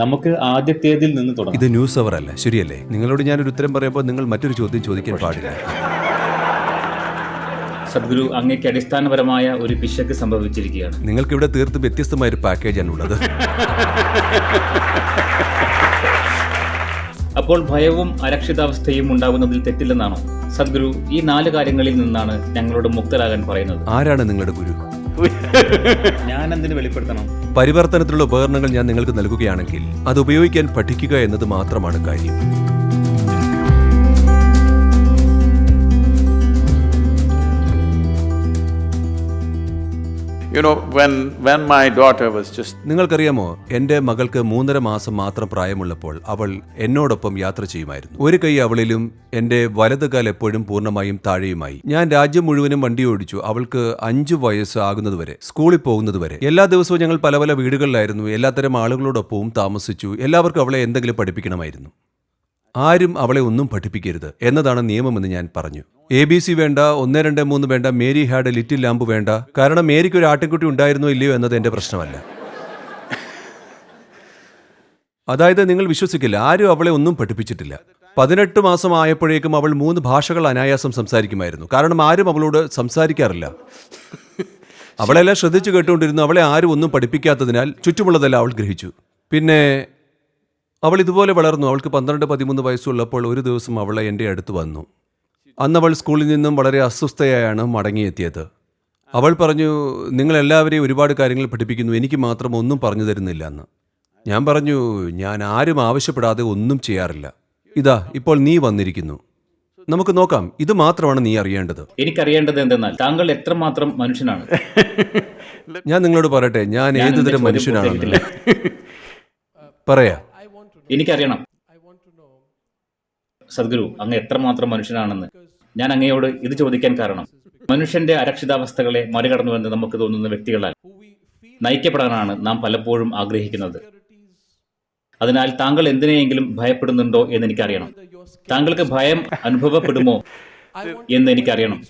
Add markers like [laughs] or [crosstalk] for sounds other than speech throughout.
നമുക്ക് ആദ്യത്തേതിൽ നിന്ന് തുടങ്ങാം. ഇത് ന്യൂസ് അവർ അല്ല ശരിയല്ലേ? നിങ്ങളോട് ഞാൻ ഒരു ഉത്തരം പറയുമ്പോൾ നിങ്ങൾ മറ്റൊരു ചോദ്യം ചോദിക്കാൻ പാടില്ല. സദ്ഗുരു അങ്ങേക്ക് അടിസ്ഥാനപരമായ ഒരു പിശക്ക് സംഭവിച്ചിരിക്കുകയാണ്. നിങ്ങൾക്ക് ഇവിടെ തീർത്തും വ്യത്യസ്തമായ ഒരു പാക്കേജാണ് ഉള്ളത്. അപ്പോൾ ഭയവും അരക്ഷിതാവസ്ഥയും ഉണ്ടാകുന്നതിൽ തെറ്റില്ലെന്നാണോ? സദ്ഗുരു ഈ നാല് കാര്യങ്ങളിൽ നിന്നാണ് ഞങ്ങളോട് മുക്തരാകാൻ പറയുന്നത്. ആരാണ് നിങ്ങളുടെ ഗുരു? [laughs] ഞാൻ എന്തിനു വെളിപ്പെടുത്തണം? പരിവർത്തനത്തിലുള്ള ഉപകരണങ്ങൾ ഞാൻ നിങ്ങൾക്ക് നൽകുകയാണെങ്കിൽ അത് ഉപയോഗിക്കാൻ പഠിക്കുക എന്നത് മാത്രമാണ് കാര്യം. നിങ്ങൾക്കറിയാമോ എന്റെ മകൾക്ക് മൂന്നര മാസം മാത്രം പ്രായമുള്ളപ്പോൾ അവൾ എന്നോടൊപ്പം യാത്ര ചെയ്യുമായിരുന്നു. ഒരു കൈ അവളിലും എന്റെ കാൽ എപ്പോഴും പൂർണമായും താഴെയുമായി. ഞാൻ രാജ്യം മുഴുവനും വണ്ടി ഓടിച്ചു അവൾക്ക് അഞ്ചു വയസ്സ് ആകുന്നതുവരെ സ്കൂളിൽ പോകുന്നതുവരെ. എല്ലാ ദിവസവും ഞങ്ങൾ പല പല വീടുകളിലായിരുന്നു എല്ലാത്തരം ആളുകളോടൊപ്പവും താമസിച്ചു എല്ലാവർക്കും അവളെ എന്തെങ്കിലും പഠിപ്പിക്കണമായിരുന്നു. ആരും അവളെ ഒന്നും പഠിപ്പിക്കരുത് എന്നതാണ് നിയമമെന്ന് ഞാൻ പറഞ്ഞു. എ ബി സി വേണ്ട ഒന്ന് രണ്ട് മൂന്ന് വേണ്ട മേരി ഹാഡ് ലിറ്റിൽ ലാമ്പ് വേണ്ട. കാരണം മേരിക്ക് ഒരു ആട്ടിൻകുട്ടി ഉണ്ടായിരുന്നോ ഇല്ലയോ എന്നത് എന്റെ പ്രശ്നമല്ല. അതായത് നിങ്ങൾ വിശ്വസിക്കില്ല ആരും അവളെ ഒന്നും പഠിപ്പിച്ചിട്ടില്ല. പതിനെട്ട് മാസം ആയപ്പോഴേക്കും അവൾ മൂന്ന് ഭാഷകൾ അനായാസം സംസാരിക്കുമായിരുന്നു. കാരണം ആരും അവളോട് സംസാരിക്കാറില്ല. അവളെല്ലാം ശ്രദ്ധിച്ചു കേട്ടുകൊണ്ടിരുന്നു അവളെ ആരും ഒന്നും പഠിപ്പിക്കാത്തതിനാൽ ചുറ്റുമുള്ളതെല്ലാം അവൾ ഗ്രഹിച്ചു. പിന്നെ അവൾ ഇതുപോലെ വളർന്നു. അവൾക്ക് പന്ത്രണ്ട് പതിമൂന്ന് വയസ്സുള്ളപ്പോൾ ഒരു ദിവസം അവൾ എന്റെ അടുത്ത് വന്നു. അന്നവൾ അവൾ സ്കൂളിൽ നിന്നും വളരെ അസ്വസ്ഥയായാണ് മടങ്ങിയെത്തിയത്. അവൾ പറഞ്ഞു നിങ്ങളെല്ലാവരെയും ഒരുപാട് കാര്യങ്ങൾ പഠിപ്പിക്കുന്നു. എനിക്ക് മാത്രം ഒന്നും പറഞ്ഞു തരുന്നില്ല എന്ന്. ഞാൻ പറഞ്ഞു ഞാൻ ആരും ആവശ്യപ്പെടാതെ ഒന്നും ചെയ്യാറില്ല. ഇതാ ഇപ്പോൾ നീ വന്നിരിക്കുന്നു. നമുക്ക് നോക്കാം. ഇത് മാത്രമാണ് നീ അറിയേണ്ടത്. എനിക്കറിയേണ്ടത് എന്തെന്നാൽ താങ്കൾ എത്രമാത്രം മനുഷ്യനാണ്? ഞാൻ നിങ്ങളോട് പറയട്ടെ. ഞാൻ ഞാൻ ഏതുതരം മനുഷ്യനാണ് പറയാ. എനിക്കറിയണം. സദ്ഗുരു അങ്ങ് എത്രമാത്രം മനുഷ്യനാണെന്ന്. ഞാൻ അങ്ങയോട് ഇത് ചോദിക്കാൻ കാരണം. മനുഷ്യന്റെ അരക്ഷിതാവസ്ഥകളെ മറികടന്നുവെന്ന് നമുക്ക് തോന്നുന്ന വ്യക്തികളാൽ നയിക്കപ്പെടാനാണ് നാം പലപ്പോഴും ആഗ്രഹിക്കുന്നത്. അതിനാൽ താങ്കൾ എന്തിനെയെങ്കിലും ഭയപ്പെടുന്നുണ്ടോ എന്ന് എനിക്കറിയണം. താങ്കൾക്ക് ഭയം [laughs] അനുഭവപ്പെടുമോ എന്ന് എനിക്കറിയണം.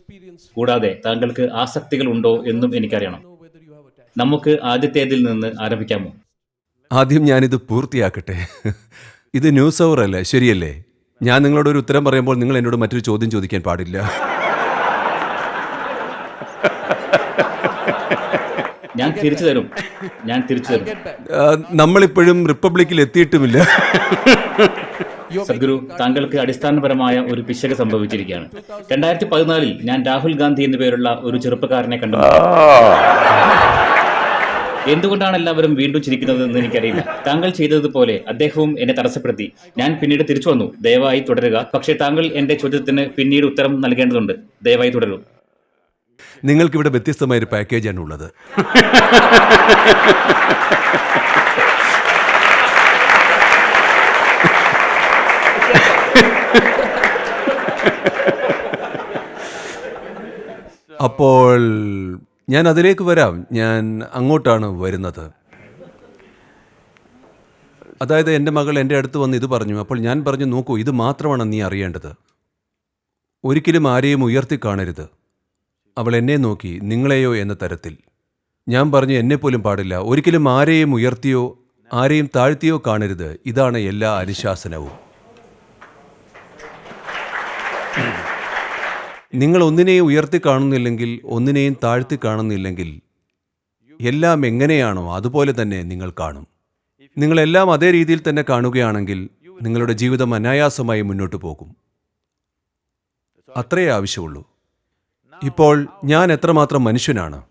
കൂടാതെ താങ്കൾക്ക് ആസക്തികൾ ഉണ്ടോ എന്നും എനിക്കറിയണം. നമുക്ക് ആദ്യത്തേതിൽ നിന്ന് ആരംഭിക്കാമോ? ആദ്യം ഞാനിത് പൂർത്തിയാക്കട്ടെ. ഇത് ന്യൂസ് അവർ അല്ലേ ശരിയല്ലേ? ഞാൻ നിങ്ങളോട് ഒരു ഉത്തരം പറയുമ്പോൾ നിങ്ങൾ എന്നോട് മറ്റൊരു ചോദ്യം ചോദിക്കാൻ പാടില്ല. ഞാൻ തിരിച്ചു തരും. ഞാൻ തിരിച്ചു തരും. നമ്മളിപ്പോഴും റിപ്പബ്ലിക്കിൽ എത്തിയിട്ടുമില്ല. സദ്ഗുരു താങ്കൾക്ക് അടിസ്ഥാനപരമായ ഒരു പിശക് സംഭവിച്ചിരിക്കുകയാണ്. രണ്ടായിരത്തി പതിനാലിൽ ഞാൻ രാഹുൽ ഗാന്ധി എന്നു പേരുള്ള ഒരു ചെറുപ്പക്കാരനെ കണ്ടു. എന്തുകൊണ്ടാണ് എല്ലാവരും വീണ്ടും ചിരിക്കുന്നത് എന്ന് എനിക്കറിയില്ല. താങ്കൾ ചെയ്തതുപോലെ അദ്ദേഹവും എന്നെ തടസ്സപ്പെടുത്തി. ഞാൻ പിന്നീട് തിരിച്ചു വന്നു. ദയവായി തുടരുക. പക്ഷേ താങ്കൾ എന്റെ ചോദ്യത്തിന് പിന്നീട് ഉത്തരം നൽകേണ്ടതുണ്ട്. ദയവായി തുടരൂ നിങ്ങൾക്ക് ഇവിടെ വ്യത്യസ്തമായ ഒരു പാക്കേജാണ് ഉള്ളത്. അപ്പോൾ ഞാൻ അതിലേക്ക് വരാം. ഞാൻ അങ്ങോട്ടാണ് വരുന്നത്. അതായത് എന്റെ മകൾ എന്റെ അടുത്ത് വന്ന് ഇത് പറഞ്ഞു. അപ്പോൾ ഞാൻ പറഞ്ഞു നോക്കൂ ഇത് മാത്രമാണ് നീ അറിയേണ്ടത്. ഒരിക്കലും ആരെയും ഉയർത്തി കാണരുത്. അവൾ എന്നെ നോക്കി നിങ്ങളെയോ എന്ന തരത്തിൽ. ഞാൻ പറഞ്ഞു എന്നെപ്പോലും പാടില്ല. ഒരിക്കലും ആരെയും ഉയർത്തിയോ ആരെയും താഴ്ത്തിയോ കാണരുത്. ഇതാണ് എല്ലാ അനുശാസനവും. നിങ്ങൾ ഒന്നിനെയും ഉയർത്തി കാണുന്നില്ലെങ്കിൽ ഒന്നിനെയും താഴ്ത്തി കാണുന്നില്ലെങ്കിൽ എല്ലാം എങ്ങനെയാണോ അതുപോലെ തന്നെ നിങ്ങൾ കാണും. നിങ്ങളെല്ലാം അതേ രീതിയിൽ തന്നെ കാണുകയാണെങ്കിൽ നിങ്ങളുടെ ജീവിതം അനായാസമായി മുന്നോട്ട് പോകും. അത്രയേ ആവശ്യമുള്ളൂ. ഇപ്പോൾ ഞാൻ എത്രമാത്രം മനുഷ്യനാണ്?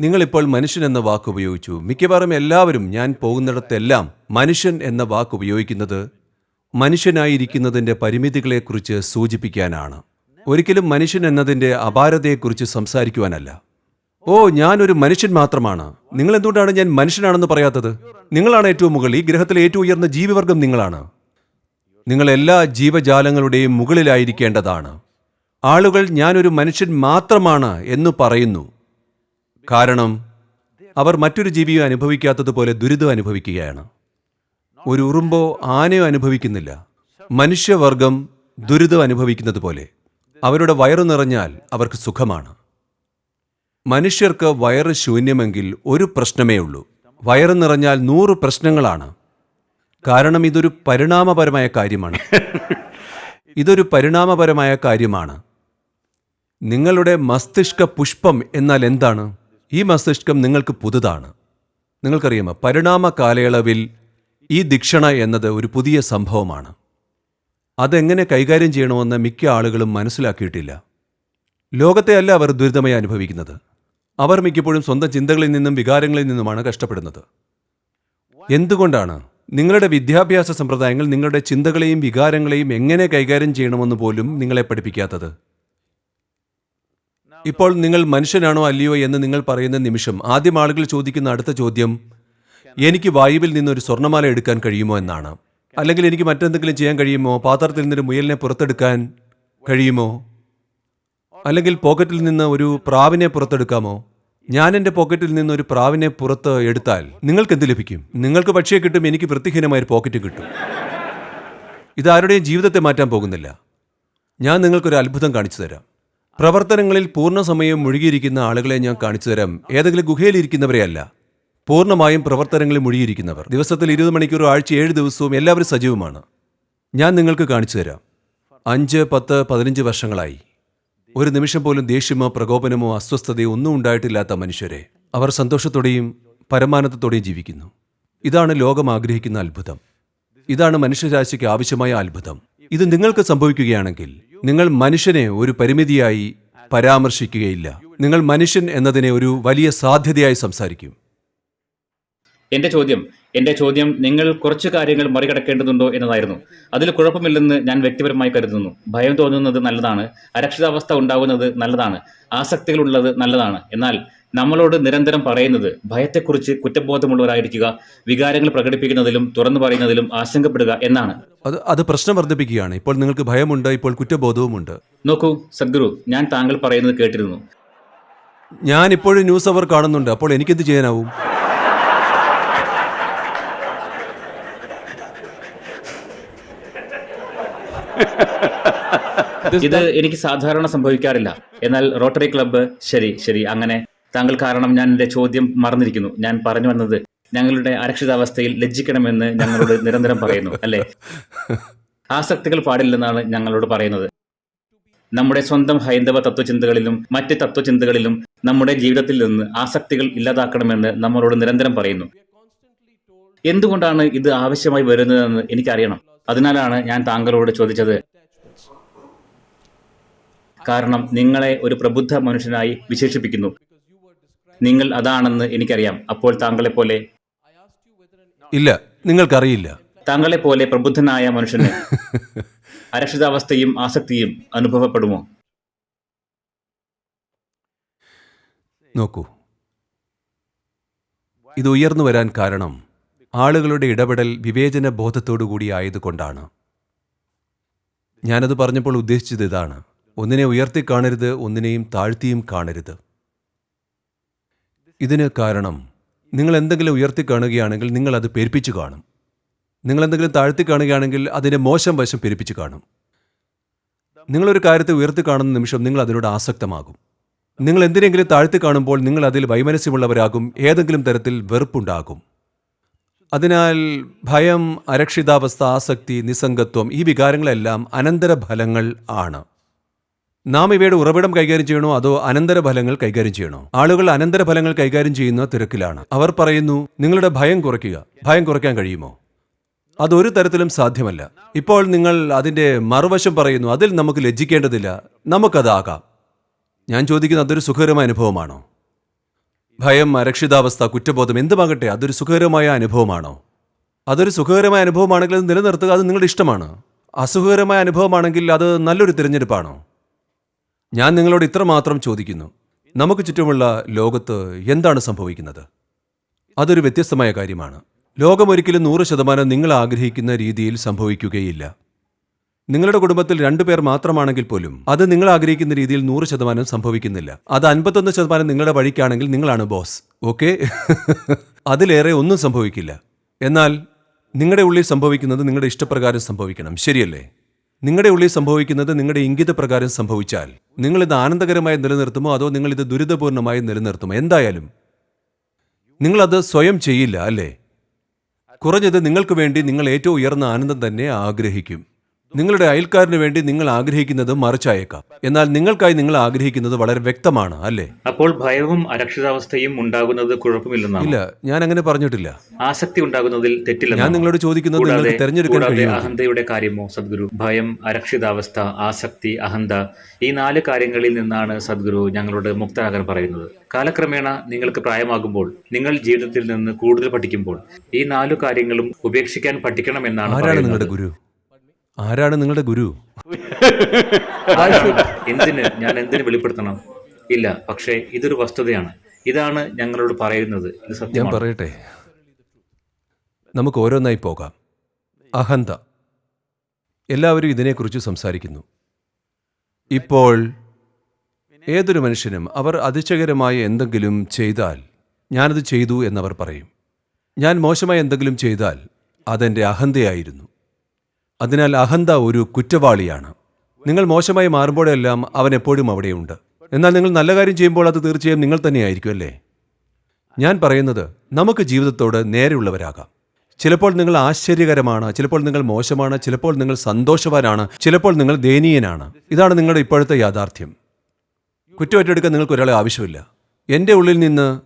നിങ്ങളിപ്പോൾ മനുഷ്യൻ എന്ന വാക്ക് ഉപയോഗിച്ചു. മിക്കവാറും എല്ലാവരും ഞാൻ പോകുന്നിടത്തെല്ലാം മനുഷ്യൻ എന്ന വാക്ക് ഉപയോഗിക്കുന്നത് മനുഷ്യനായിരിക്കുന്നതിന്റെ പരിമിതികളെക്കുറിച്ച് സൂചിപ്പിക്കാനാണ്. ഒരിക്കലും മനുഷ്യൻ എന്നതിന്റെ അപാരതയെക്കുറിച്ച് സംസാരിക്കുവാനല്ല. ഓ ഞാനൊരു മനുഷ്യൻ മാത്രമാണ്. നിങ്ങൾ എന്തുകൊണ്ടാണ് ഞാൻ മനുഷ്യനാണെന്ന് പറയാത്തത്? നിങ്ങളാണ് ഏറ്റവും മുകളിൽ. ഈ ഗ്രഹത്തിലെ ഏറ്റവും ഉയർന്ന ജീവിവർഗം നിങ്ങളാണ്. നിങ്ങൾ എല്ലാ ജീവജാലങ്ങളുടെയും മുകളിലായിരിക്കേണ്ടതാണ്. ആളുകൾ ഞാനൊരു മനുഷ്യൻ മാത്രമാണ് എന്ന് പറയുന്നു. കാരണം അവർ മറ്റൊരു ജീവിയെ അനുഭവിക്കാത്തതുപോലെ ദുരിതം അനുഭവിക്കുകയാണ്. ഒരു ഉറുമ്പോ ആനയോ അനുഭവിക്കുന്നില്ല. മനുഷ്യവർഗം ദുരിതം അനുഭവിക്കുന്നത് പോലെ അവരുടെ വയറു നിറഞ്ഞാൽ അവർക്ക് സുഖമാണ്. മനുഷ്യർക്ക് വയറ് ശൂന്യമെങ്കിൽ ഒരു പ്രശ്നമേ ഉള്ളൂ. വയറ് നിറഞ്ഞാൽ നൂറ് പ്രശ്നങ്ങളാണ്. കാരണം ഇതൊരു പരിണാമപരമായ കാര്യമാണ്. ഇതൊരു പരിണാമപരമായ കാര്യമാണ്. നിങ്ങളുടെ മസ്തിഷ്ക പുഷ്പം എന്നാൽ എന്താണ്? ഈ മസ്തിഷ്കം നിങ്ങൾക്ക് പുതുതാണ്. നിങ്ങൾക്കറിയാമോ? പരിണാമ കാലയളവിൽ ഈ ദീക്ഷണ എന്നത് ഒരു പുതിയ സംഭവമാണ്. അതെങ്ങനെ കൈകാര്യം ചെയ്യണമെന്ന് മിക്ക ആളുകളും മനസ്സിലാക്കിയിട്ടില്ല. ലോകത്തെ അല്ല അവർ ദുരിതമായി അനുഭവിക്കുന്നത്. അവർ മിക്കപ്പോഴും സ്വന്തം ചിന്തകളിൽ നിന്നും വികാരങ്ങളിൽ നിന്നുമാണ് കഷ്ടപ്പെടുന്നത്. എന്തുകൊണ്ടാണ്? നിങ്ങളുടെ വിദ്യാഭ്യാസ സമ്പ്രദായങ്ങൾ നിങ്ങളുടെ ചിന്തകളെയും വികാരങ്ങളെയും എങ്ങനെ കൈകാര്യം ചെയ്യണമെന്ന് പോലും നിങ്ങളെ പഠിപ്പിക്കാത്തത്? ഇപ്പോൾ നിങ്ങൾ മനുഷ്യനാണോ അല്ലയോ എന്ന് നിങ്ങൾ പറയുന്ന നിമിഷം ആദ്യം ആളുകൾ ചോദിക്കുന്ന അടുത്ത ചോദ്യം എനിക്ക് വായുവിൽ നിന്നൊരു സ്വർണമാല എടുക്കാൻ കഴിയുമോ എന്നാണ്. അല്ലെങ്കിൽ എനിക്ക് മറ്റെന്തെങ്കിലും ചെയ്യാൻ കഴിയുമോ? പാത്രത്തിൽ നിന്നൊരു മുയലിനെ പുറത്തെടുക്കാൻ കഴിയുമോ? അല്ലെങ്കിൽ പോക്കറ്റിൽ നിന്ന് ഒരു പ്രാവിനെ പുറത്തെടുക്കാമോ? ഞാൻ എന്റെ പോക്കറ്റിൽ നിന്ന് ഒരു പ്രാവിനെ പുറത്ത് എടുത്താൽ നിങ്ങൾക്ക് എന്ത് ലഭിക്കും? നിങ്ങൾക്ക് പക്ഷിയെ കിട്ടും എനിക്ക് വൃത്തിഹീനമായ ഒരു പോക്കറ്റ് കിട്ടും. ഇതാരുടെയും ജീവിതത്തെ മാറ്റാൻ പോകുന്നില്ല. ഞാൻ നിങ്ങൾക്കൊരു അത്ഭുതം കാണിച്ചു തരാം. പ്രവർത്തനങ്ങളിൽ പൂർണസമയം മുഴുകിയിരിക്കുന്ന ആളുകളെ ഞാൻ കാണിച്ചു തരാം. ഏതെങ്കിലും ഗുഹയിലിരിക്കുന്നവരെയല്ല പൂർണമായും പ്രവർത്തനങ്ങളിൽ മുഴുകിയിരിക്കുന്നവർ. ദിവസത്തിൽ ഇരുപത് മണിക്കൂർ ആഴ്ച ഏഴ് ദിവസവും എല്ലാവരും സജീവമാണ്. ഞാൻ നിങ്ങൾക്ക് കാണിച്ചു തരാം. അഞ്ച് പത്ത് പതിനഞ്ച് വർഷങ്ങളായി. ഒരു നിമിഷം പോലും ദേഷ്യമോ പ്രകോപനമോ അസ്വസ്ഥതയോ ഒന്നും ഉണ്ടായിട്ടില്ലാത്ത മനുഷ്യരെ അവർ സന്തോഷത്തോടെയും പരമാനന്ദത്തോടെയും ജീവിക്കുന്നു. ഇതാണ് ലോകം ആഗ്രഹിക്കുന്ന അത്ഭുതം. ഇതാണ് മനുഷ്യരാശിക്ക് ആവശ്യമായ അത്ഭുതം. ഇത് നിങ്ങൾക്ക് സംഭവിക്കുകയാണെങ്കിൽ നിങ്ങൾ മനുഷ്യനെ ഒരു പരിമിതിയായി പരാമർശിക്കുകയില്ല. നിങ്ങൾ മനുഷ്യൻ എന്നതിനെ ഒരു വലിയ സാധ്യതയായി സംസാരിക്കും. എന്റെ ചോദ്യം എന്റെ ചോദ്യം നിങ്ങൾ കുറച്ച് കാര്യങ്ങൾ മറികടക്കേണ്ടതുണ്ടോ എന്നതായിരുന്നു. അതിൽ കുഴപ്പമില്ലെന്ന് ഞാൻ വ്യക്തിപരമായി കരുതുന്നു. ഭയം തോന്നുന്നത് നല്ലതാണ്. അരക്ഷിതാവസ്ഥ ഉണ്ടാകുന്നത് നല്ലതാണ്. ആസക്തികളുള്ളത് നല്ലതാണ്. എന്നാൽ നമ്മളോട് നിരന്തരം പറയുന്നത് ഭയത്തെക്കുറിച്ച് കുറ്റബോധമുള്ളവരായിരിക്കുക വികാരങ്ങൾ പ്രകടിപ്പിക്കുന്നതിലും തുറന്നു പറയുന്നതിലും ആശങ്കപ്പെടുക എന്നാണ്. അത് അത് പ്രശ്നം വർദ്ധിപ്പിക്കുകയാണ്. ഇപ്പോൾ നിങ്ങൾക്ക് ഭയമുണ്ട് ഇപ്പോൾ കുറ്റബോധവുമുണ്ട്. നോക്കൂ സദ്ഗുരു ഞാൻ താങ്കൾ പറയുന്നത് കേട്ടിരുന്നു. ഞാൻ ഇപ്പോഴും ന്യൂസ് അവർ കാണുന്നുണ്ട്. അപ്പോൾ എനിക്കെന്ത് ചെയ്യാനാവും? ഇത് എനിക്ക് സാധാരണ സംഭവിക്കാറില്ല. എന്നാൽ റോട്ടറി ക്ലബ്ബ് ശരി ശരി അങ്ങനെ. താങ്കൾ കാരണം ഞാൻ എന്റെ ചോദ്യം മറന്നിരിക്കുന്നു. ഞാൻ പറഞ്ഞു വന്നത് ഞങ്ങളുടെ അരക്ഷിതാവസ്ഥയിൽ ലജ്ജിക്കണമെന്ന് ഞങ്ങളോട് നിരന്തരം പറയുന്നു അല്ലെ? ആസക്തികൾ പാടില്ലെന്നാണ് ഞങ്ങളോട് പറയുന്നത്. നമ്മുടെ സ്വന്തം ഹൈന്ദവ തത്വചിന്തകളിലും മറ്റ് തത്വചിന്തകളിലും നമ്മുടെ ജീവിതത്തിൽ നിന്ന് ആസക്തികൾ ഇല്ലാതാക്കണമെന്ന് നമ്മളോട് നിരന്തരം പറയുന്നു. എന്തുകൊണ്ടാണ് ഇത് ആവശ്യമായി വരുന്നതെന്ന് എനിക്കറിയണം. അതിനാലാണ് ഞാൻ താങ്കളോട് ചോദിച്ചത്. കാരണം നിങ്ങളെ ഒരു പ്രബുദ്ധ മനുഷ്യനായി വിശേഷിപ്പിക്കുന്നു. നിങ്ങൾ അതാണെന്ന് എനിക്കറിയാം. അപ്പോൾ താങ്കളെ പോലെ ഇല്ല നിങ്ങൾക്കറിയില്ല. താങ്കളെ പോലെ പ്രബുദ്ധനായ മനുഷ്യന് [laughs] അരക്ഷിതാവസ്ഥയും ആസക്തിയും അനുഭവപ്പെടുമോ? നോക്കൂ. ഇത് ഉയർന്നു വരാൻ കാരണം ആളുകളുടെ ഇടപെടൽ വിവേചന ബോധത്തോടു കൂടി ആയതുകൊണ്ടാണ്. ഞാനത് പറഞ്ഞപ്പോൾ ഉദ്ദേശിച്ചത് ഇതാണ്. ഒന്നിനെ ഉയർത്തി കാണരുത് ഒന്നിനെയും താഴ്ത്തിയും കാണരുത്. ഇതിന് കാരണം നിങ്ങൾ എന്തെങ്കിലും ഉയർത്തി കാണുകയാണെങ്കിൽ നിങ്ങൾ അത് പെരുപ്പിച്ചു കാണും. നിങ്ങൾ എന്തെങ്കിലും താഴ്ത്തി കാണുകയാണെങ്കിൽ അതിന്റെ മോശം വശം പെരുപ്പിച്ചു കാണും. നിങ്ങളൊരു കാര്യത്തെ ഉയർത്തി കാണുന്ന നിമിഷം നിങ്ങൾ അതിനോട് ആസക്തമാകും. നിങ്ങൾ എന്തിനെങ്കിലും താഴ്ത്തി കാണുമ്പോൾ നിങ്ങൾ അതിൽ വൈമനസ്യമുള്ളവരാകും ഏതെങ്കിലും തരത്തിൽ വെറുപ്പുണ്ടാകും. അതിനാൽ ഭയം അരക്ഷിതാവസ്ഥ ആസക്തി നിസ്സംഗത്വം ഈ വികാരങ്ങളെല്ലാം അനന്തരഫലങ്ങൾ ആണ്. നാം ഇവയുടെ ഉറവിടം കൈകാര്യം ചെയ്യണോ? അതോ അനന്തരഫലങ്ങൾ കൈകാര്യം ചെയ്യണോ? ആളുകൾ അനന്തരഫലങ്ങൾ കൈകാര്യം ചെയ്യുന്ന തിരക്കിലാണ്. അവർ പറയുന്നു നിങ്ങളുടെ ഭയം കുറയ്ക്കുക. ഭയം കുറയ്ക്കാൻ കഴിയുമോ? അതൊരു തരത്തിലും സാധ്യമല്ല. ഇപ്പോൾ നിങ്ങൾ അതിന്റെ മറുവശം പറയുന്നു അതിൽ നമുക്ക് ലജ്ജിക്കേണ്ടതില്ല. നമുക്കതാകാം. ഞാൻ ചോദിക്കുന്നത് അതൊരു സുഖകരമായ അനുഭവമാണോ? ഭയം അരക്ഷിതാവസ്ഥ കുറ്റബോധം എന്തുമാകട്ടെ അതൊരു സുഖകരമായ അനുഭവമാണോ? അതൊരു സുഖകരമായ അനുഭവമാണെങ്കിൽ അത് നിലനിർത്തുക അത് നിങ്ങളുടെ ഇഷ്ടമാണ്. അസുഖകരമായ അനുഭവമാണെങ്കിൽ അത് നല്ലൊരു തിരഞ്ഞെടുപ്പാണോ? ഞാൻ നിങ്ങളോട് ഇത്രമാത്രം ചോദിക്കുന്നു. നമുക്ക് ചുറ്റുമുള്ള ലോകത്ത് എന്താണ് സംഭവിക്കുന്നത്? അതൊരു വ്യത്യസ്തമായ കാര്യമാണ്. ലോകം ഒരിക്കലും നൂറ് ശതമാനം നിങ്ങൾ ആഗ്രഹിക്കുന്ന രീതിയിൽ സംഭവിക്കുകയില്ല. നിങ്ങളുടെ കുടുംബത്തിൽ രണ്ടുപേർ മാത്രമാണെങ്കിൽ പോലും അത് നിങ്ങൾ ആഗ്രഹിക്കുന്ന രീതിയിൽ നൂറ് ശതമാനം സംഭവിക്കുന്നില്ല. അത് അൻപത്തൊന്ന് ശതമാനം നിങ്ങളുടെ വഴിക്കാണെങ്കിൽ നിങ്ങളാണ് ബോസ്. ഓക്കെ? അതിലേറെ ഒന്നും സംഭവിക്കില്ല. എന്നാൽ നിങ്ങളുടെ ഉള്ളിൽ സംഭവിക്കുന്നത് നിങ്ങളുടെ ഇഷ്ടപ്രകാരം സംഭവിക്കണം. ശരിയല്ലേ? നിങ്ങളുടെ ഉള്ളിൽ സംഭവിക്കുന്നത് നിങ്ങളുടെ ഇംഗിത പ്രകാരം സംഭവിച്ചാൽ നിങ്ങൾ ഇത് ആനന്ദകരമായി നിലനിർത്തുമോ അതോ നിങ്ങൾ ഇത് ദുരിതപൂർണമായി നിലനിർത്തുമോ? എന്തായാലും നിങ്ങളത് സ്വയം ചെയ്യില്ല അല്ലേ? കുറഞ്ഞത് നിങ്ങൾക്ക് വേണ്ടി നിങ്ങൾ ഏറ്റവും ഉയർന്ന ആനന്ദം തന്നെ ആഗ്രഹിക്കും. നിങ്ങളുടെ അയൽക്കാരന് വേണ്ടി നിങ്ങൾ ആഗ്രഹിക്കുന്നത് മറിച്ചായേക്കാം. എന്നാൽ നിങ്ങൾക്കായി നിങ്ങൾ ആഗ്രഹിക്കുന്നത് വളരെ വ്യക്തമാണ് അല്ലേ? അപ്പോൾ ഭയവും അരക്ഷിതാവസ്ഥയും ഉണ്ടാകുന്നത് കുഴപ്പമില്ലെന്നാണ്? ഇല്ല ഞാൻ അങ്ങനെ പറഞ്ഞിട്ടില്ല. ആസക്തി ഉണ്ടാകുന്നതിൽ തെറ്റില്ല ഞാൻ നിങ്ങളോട് ചോദിക്കുന്നത് നിങ്ങൾക്ക് തിരഞ്ഞെടുക്കാൻ അഹന്തയുടെ കാര്യമോ സദ്ഗുരു? ഭയം അരക്ഷിതാവസ്ഥ ആസക്തി അഹന്ത ഈ നാല് കാര്യങ്ങളിൽ നിന്നാണ് സദ്ഗുരു ഞങ്ങളോട് മുക്തരാകാൻ പറയുന്നത്. കാലക്രമേണ നിങ്ങൾക്ക് പ്രായമാകുമ്പോൾ നിങ്ങൾ ജീവിതത്തിൽ നിന്ന് കൂടുതൽ പഠിക്കുമ്പോൾ ഈ നാലു കാര്യങ്ങളും ഉപേക്ഷിക്കാൻ പഠിക്കണമെന്നാണ് എന്നാണ് നിങ്ങളുടെ ഗുരു? ആരാണ് നിങ്ങളുടെ ഗുരു? എന്തിന്? ഞാൻ എന്തിന് വെളിപ്പെടുത്തണം? ഇല്ല പക്ഷേ ഇതൊരു വസ്തുതയാണ്. ഇതാണ് ഞങ്ങളോട് പറയുന്നത്. ഞാൻ പറയട്ടെ. നമുക്ക് ഓരോന്നായി പോകാം. അഹന്ത. എല്ലാവരും ഇതിനെക്കുറിച്ച് സംസാരിക്കുന്നു. ഇപ്പോൾ ഏതൊരു മനുഷ്യനും അവർ അതിശയകരമായ എന്തെങ്കിലും ചെയ്താൽ ഞാനത് ചെയ്തു എന്നവർ പറയും. ഞാൻ മോശമായ എന്തെങ്കിലും ചെയ്താൽ അതെന്റെ അഹന്തയായിരുന്നു. അതിനാൽ അഹന്ത ഒരു കുറ്റവാളിയാണ്. നിങ്ങൾ മോശമായി മാറുമ്പോഴെല്ലാം അവൻ എപ്പോഴും അവിടെയുണ്ട്. എന്നാൽ നിങ്ങൾ നല്ല കാര്യം ചെയ്യുമ്പോൾ അത് തീർച്ചയായും നിങ്ങൾ തന്നെയായിരിക്കും അല്ലേ? ഞാൻ പറയുന്നത് നമുക്ക് ജീവിതത്തോട് നേരെയുള്ളവരാകാം. ചിലപ്പോൾ നിങ്ങൾ ആശ്ചര്യകരമാണ് ചിലപ്പോൾ നിങ്ങൾ മോശമാണ് ചിലപ്പോൾ നിങ്ങൾ സന്തോഷവാനാണ് ചിലപ്പോൾ നിങ്ങൾ ദയനീയനാണ്. ഇതാണ് നിങ്ങളുടെ ഇപ്പോഴത്തെ യാഥാർത്ഥ്യം. കുറ്റമറ്റെടുക്കാൻ നിങ്ങൾക്ക് ഒരാളെ ആവശ്യമില്ല. എന്റെ ഉള്ളിൽ നിന്ന്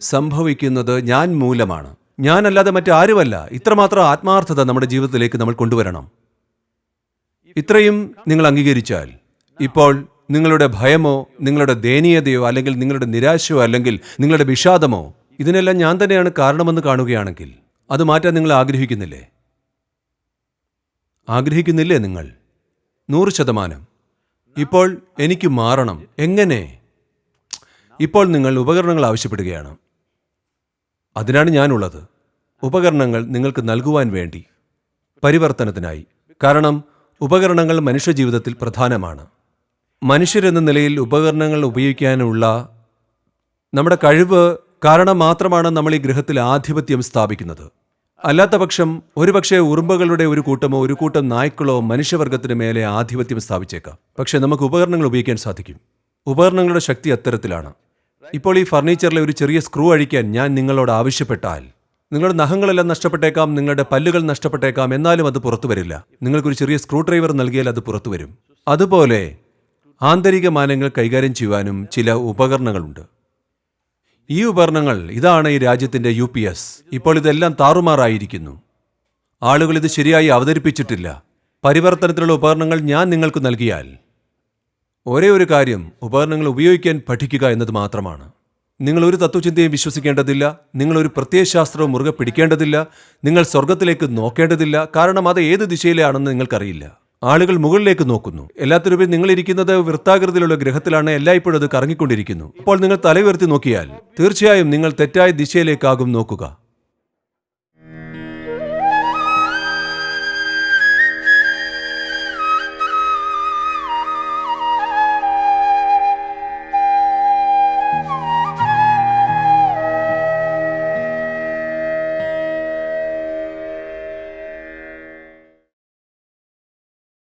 സംഭവിക്കുന്നത് ഞാൻ മൂലമാണ്. ഞാനല്ലാതെ മറ്റാരുമല്ല. ഇത്രമാത്രം ആത്മാർത്ഥത നമ്മുടെ ജീവിതത്തിലേക്ക് നമ്മൾ കൊണ്ടുവരണം. ഇത്രയും നിങ്ങൾ അംഗീകരിച്ചാൽ ഇപ്പോൾ നിങ്ങളുടെ ഭയമോ നിങ്ങളുടെ ദയനീയതയോ അല്ലെങ്കിൽ നിങ്ങളുടെ നിരാശയോ അല്ലെങ്കിൽ നിങ്ങളുടെ വിഷാദമോ ഇതിനെല്ലാം ഞാൻ തന്നെയാണ് കാരണമെന്ന് കാണുകയാണെങ്കിൽ അത് മാറ്റാൻ നിങ്ങൾ ആഗ്രഹിക്കുന്നില്ലേ? ആഗ്രഹിക്കുന്നില്ലേ നിങ്ങൾ? നൂറ് ശതമാനം. ഇപ്പോൾ എനിക്ക് മാറണം. എങ്ങനെ? ഇപ്പോൾ നിങ്ങൾ ഉപകരണങ്ങൾ ആവശ്യപ്പെടുകയാണ്. അതിനാണ് ഞാനുള്ളത്. ഉപകരണങ്ങൾ നിങ്ങൾക്ക് നൽകുവാൻ വേണ്ടി. പരിവർത്തനത്തിനായി. കാരണം ഉപകരണങ്ങൾ മനുഷ്യജീവിതത്തിൽ പ്രധാനമാണ്. മനുഷ്യരെന്ന നിലയിൽ ഉപകരണങ്ങൾ ഉപയോഗിക്കാനുള്ള നമ്മുടെ കഴിവ് കാരണം മാത്രമാണ് നമ്മൾ ഈ ഗ്രഹത്തിൽ ആധിപത്യം സ്ഥാപിക്കുന്നത്. അല്ലാത്ത പക്ഷം ഒരുപക്ഷെ ഉറുമ്പുകളുടെ ഒരു കൂട്ടമോ ഒരു കൂട്ടം നായ്ക്കളോ മനുഷ്യവർഗത്തിന് മേലെ ആധിപത്യം സ്ഥാപിച്ചേക്കാം. പക്ഷേ നമുക്ക് ഉപകരണങ്ങൾ ഉപയോഗിക്കാൻ സാധിക്കും. ഉപകരണങ്ങളുടെ ശക്തി അത്തരത്തിലാണ്. ഇപ്പോൾ ഈ ഫർണിച്ചറിലെ ഒരു ചെറിയ സ്ക്രൂ അഴിക്കാൻ ഞാൻ നിങ്ങളോട് ആവശ്യപ്പെട്ടാൽ നിങ്ങളുടെ നഖങ്ങളെല്ലാം നഷ്ടപ്പെട്ടേക്കാം നിങ്ങളുടെ പല്ലുകൾ നഷ്ടപ്പെട്ടേക്കാം എന്നാലും അത് പുറത്തു വരില്ല. നിങ്ങൾക്കൊരു ചെറിയ സ്ക്രൂ ഡ്രൈവർ നൽകിയാൽ അത് പുറത്തു വരും. അതുപോലെ ആന്തരിക മാനങ്ങൾ കൈകാര്യം ചെയ്യുവാനും ചില ഉപകരണങ്ങളുണ്ട്. ഈ ഉപകരണങ്ങൾ ഇതാണ് ഈ രാജ്യത്തിന്റെ യു പി എസ്. ഇപ്പോൾ ഇതെല്ലാം താറുമാറായിരിക്കുന്നു. ആളുകൾ ഇത് ശരിയായി അവതരിപ്പിച്ചിട്ടില്ല. പരിവർത്തനത്തിലുള്ള ഉപകരണങ്ങൾ ഞാൻ നിങ്ങൾക്ക് നൽകിയാൽ ഒരേ ഒരു കാര്യം ഉപകരണങ്ങൾ ഉപയോഗിക്കാൻ പഠിക്കുക എന്നത് മാത്രമാണ്. നിങ്ങൾ ഒരു തത്വചിന്തയും വിശ്വസിക്കേണ്ടതില്ല നിങ്ങൾ ഒരു പ്രത്യയശാസ്ത്രവും മുറുകെ പിടിക്കേണ്ടതില്ല നിങ്ങൾ സ്വർഗത്തിലേക്ക് നോക്കേണ്ടതില്ല കാരണം അത് ഏത് ദിശയിലാണെന്ന് നിങ്ങൾക്കറിയില്ല. ആളുകൾ മുകളിലേക്ക് നോക്കുന്നു. എല്ലാത്തിനുപരി നിങ്ങൾ ഇരിക്കുന്നത് വൃത്താകൃതിയിലുള്ള ഗ്രഹത്തിലാണ് എല്ലായ്പ്പോഴും അത് കറങ്ങിക്കൊണ്ടിരിക്കുന്നു. അപ്പോൾ നിങ്ങൾ തല ഉയർത്തി നോക്കിയാൽ തീർച്ചയായും നിങ്ങൾ തെറ്റായ ദിശയിലേക്കാകും നോക്കുക.